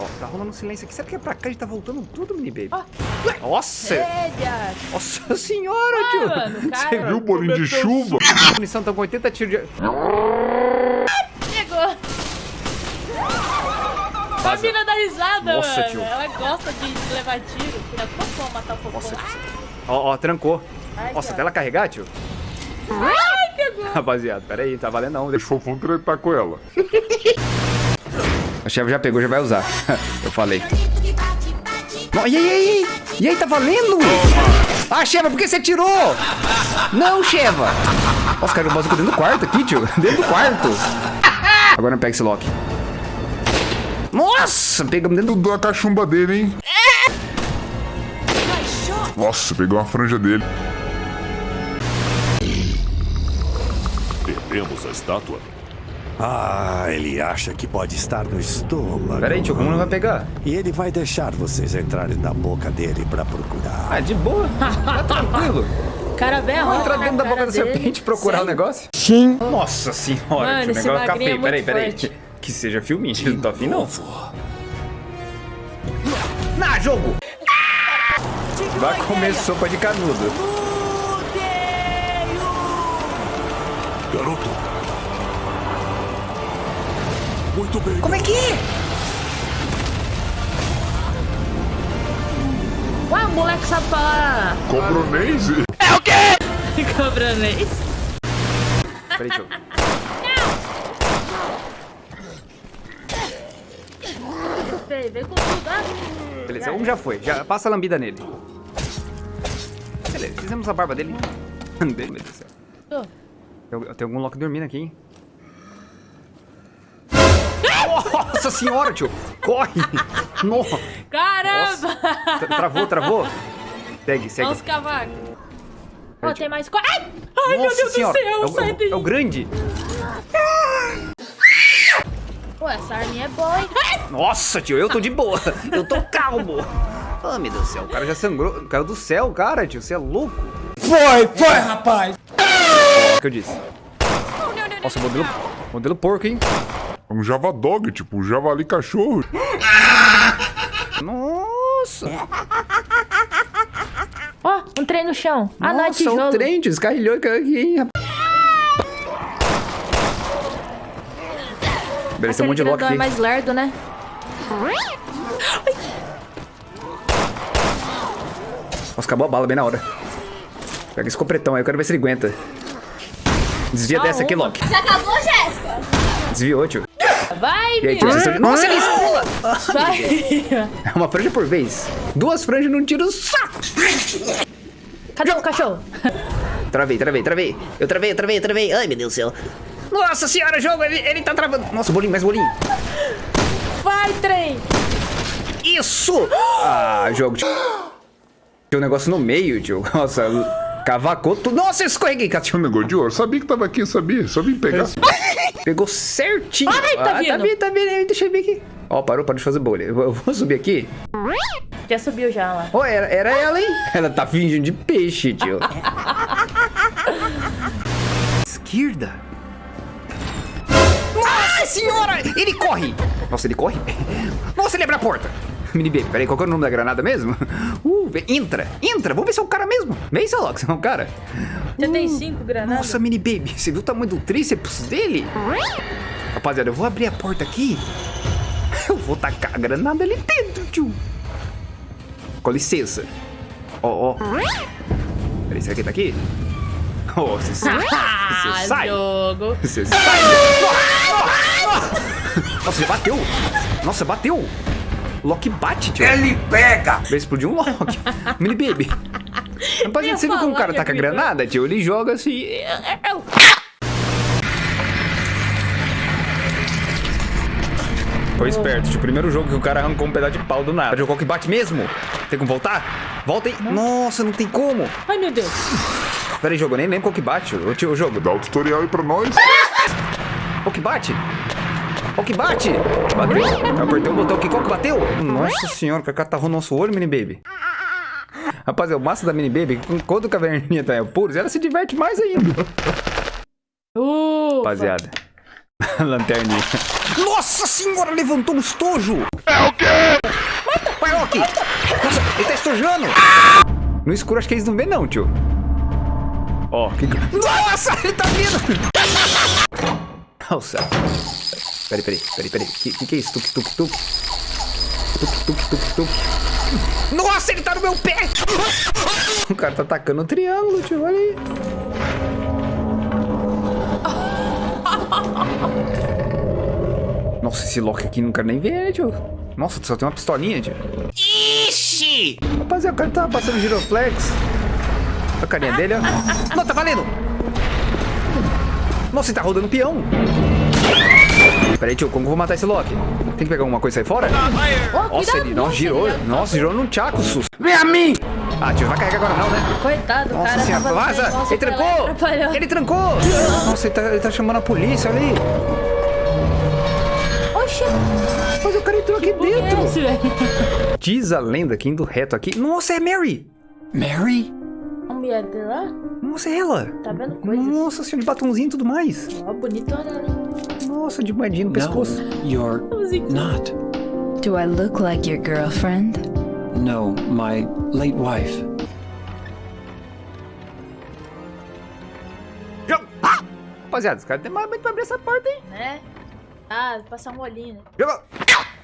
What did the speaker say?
Ó, tá rolando um silêncio aqui. Será que é pra cá? A gente tá voltando tudo, mini baby. Ó. Nossa! Nossa senhora, Ah, tio! mano, cara. Você viu o bolinho de chuva? A munição tá com 80 tiros de... Pegou. A mina dá risada, Nossa, mano. tio. Ela gosta de levar tiro. Filha, como matar o fofão? Nossa, tio. Ó, ó, trancou. Ai, Nossa, até ela carregar, tio. Ai, pegou. Rapaziada, pera aí, tá valendo não. Deixa o fofão tretar com ela. O chefe já pegou, já vai usar. Eu falei. Não, e aí, e aí? E aí, tá valendo? Ah, Sheva, por que você tirou? Não, Sheva. Nossa, cara, o bazuca dentro do quarto aqui, tio. Dentro do quarto. Agora não pega esse lock. Nossa, pegamos dentro do... Tudo a cachumba dele, hein? Nossa, pegou uma franja dele. Perdemos a estátua? Ah, ele acha que pode estar no estômago. Pera aí, tio, como não vai pegar? E ele vai deixar vocês entrarem na boca dele pra procurar. Ah, de boa. Tá tranquilo. Cara velho, Vamos entrar dentro da boca da serpente procurar o negócio? Sim. Nossa senhora, Mano, tio, o esse negócio fica é feio. Peraí, muito peraí. forte. Que seja filminho, não tô afim não. Na jogo! Vai comer sopa de canudo. Garoto! Muito bem. Como é que é? Ué, o moleque sabe falar Cobronese? cobranês. Peraí, tio. Feio, vem com tudo, ah. Beleza, um já foi. Já passa a lambida nele. Beleza, fizemos a barba dele. Dele, meu Deus do céu. Tô. Tem, tem algum Loki dormindo aqui, hein? Nossa senhora, tio! Corre! Nossa! Caramba! Tra- Travou, travou? Segue, segue. Olha os cavacos. Ó, Peraí, tem mais... Ai! Ai, meu Nossa Deus senhora! do céu, é, o, sai é, o, daí. é o grande! Pô, essa arminha é boa, hein? Nossa, tio, eu tô de boa. Eu tô calmo. Ah, meu Deus do céu, o cara já sangrou. Caiu do céu, cara, tio. Você é louco. Foi, foi, rapaz! O que eu disse. Nossa, modelo, modelo porco, hein? É um Java Dog, tipo, um javali cachorro. Nossa. Ó, um trem no chão. Ah, não, é Nossa, tijolo. o trem, tio, descarrilhou e caiu aqui, hein, rapaz. Beleza, um monte de lock aqui. é mais lerdo, né? Nossa, acabou a bala bem na hora. Pega esse copretão aí, eu quero ver se ele aguenta. Desvia Só dessa aqui, uma. Loki. Já acabou, Jéssica? Desviou, tio. Vai, E tio, meu. você... Nossa, ele pula! Vai. É uma franja por vez. Duas franjas num tiro só. Cadê o cachorro? Travei, travei, travei. Eu travei, eu travei, eu travei. Ai, meu Deus do céu. Nossa senhora, jogo, ele, ele tá travando. Nossa, bolinho, mais bolinho. Vai, trem. Isso! Ah, jogo. Tinha um negócio no meio, tio. Nossa, cavacou tudo. Nossa, eu escorreguei, Tinha um negócio de ouro. Sabia que tava aqui, sabia? Só vim pegar. Pegou certinho. Ai, tá ah, tá vindo. vindo, tá vindo. Deixa eu ver aqui. Ó, parou, parou de fazer bolha. Eu vou- subir aqui. Já subiu já lá. Ó, era, era ela, hein? Ela tá fingindo de peixe, tio. Esquerda. Ai, senhora! Ele corre! Nossa, ele corre? Nossa, ele abre a porta. Mini baby, peraí, qual que é o nome da granada mesmo? Uh, entra, entra, vamos ver se é o cara mesmo. Vem, Salok, se é o cara. Você tem cinco granadas? Nossa, mini baby, você viu o tamanho do tríceps dele? Rapaziada, eu vou abrir a porta aqui. Eu vou tacar a granada ali dentro, tio. Com licença. Ó, ó. Peraí, será que ele tá aqui? Oh, você sai. Ah, Você sai. jogo. Você sai. Nossa, bateu. Nossa, bateu. Loki bate, tio. Ele pega! Vai explodir um Loki. Mini baby. Rapaziada, ia você viu como o cara taca ia gritar. granada, tio? Ele joga assim. Foi esperto, tio. Primeiro jogo que o cara arrancou um pedaço de pau do nada. Jogou que bate mesmo? Tem como voltar? Volta aí. Nossa, não tem como. Ai, meu Deus. Pera aí, jogo, eu nem lembro qual que bate. O, tio, o jogo. Dá o tutorial aí pra nós. Qual que bate? Qual que bate? Bateu. Eu apertei o botão aqui. Qual que bateu? Nossa senhora, o cara tá no nosso olho, mini baby. Rapaz, é o massa da mini baby. Quando o caverninha tá em apuros, ela se diverte mais ainda. Uh, Rapaziada. Lanterninha. Nossa senhora, levantou um estojo! É o quê? Vai, Loki! Nossa, ele tá estojando! No escuro acho que eles não vê não, tio. Ó, que... Nossa, ele tá vindo! Nossa. Peraí, peraí, peraí, peraí. Que, que que é isso? Tuk, tuk, tuk. Tuk, tuk, tuk, tuk. Nossa, ele tá no meu pé! O cara tá atacando o triângulo, tio, olha aí. Nossa, esse Loki aqui não quero nem ver, né, tio? Nossa, só tem uma pistolinha, tio. Ixi! Rapaziada, o cara tá passando giroflex. Olha a carinha dele, ó. Não, tá valendo! Nossa, ele tá rodando peão. Peraí, tio, como eu vou matar esse Loki? Tem que pegar alguma coisa e sair fora? Oh, Nossa, ele não nossa, girou. ele- Nossa, girou num tchaco, sus. Vem a mim! Ah, tio, não vai carregar agora não, né? Coitado, Nossa cara senhora, vaza! ele trancou! Ele trancou! Nossa, ele tá, ele tá chamando a polícia ali. Oxi, Mas o cara entrou aqui é dentro. esse, velho? Diz a lenda que indo reto aqui. Nossa, é Mary! Mary? A mulher dele lá, Nossa, é ela! tá vendo coisas? Nossa senhora, de batomzinho e tudo mais. Ó, bonitona hein? Nossa, de moedinha no pescoço. No, you're not. Do I look like your girlfriend? No, my late wife. Rapaziada, esse cara tem mais muito pra abrir essa porta, hein? Né? Ah, passar um olhinho, né?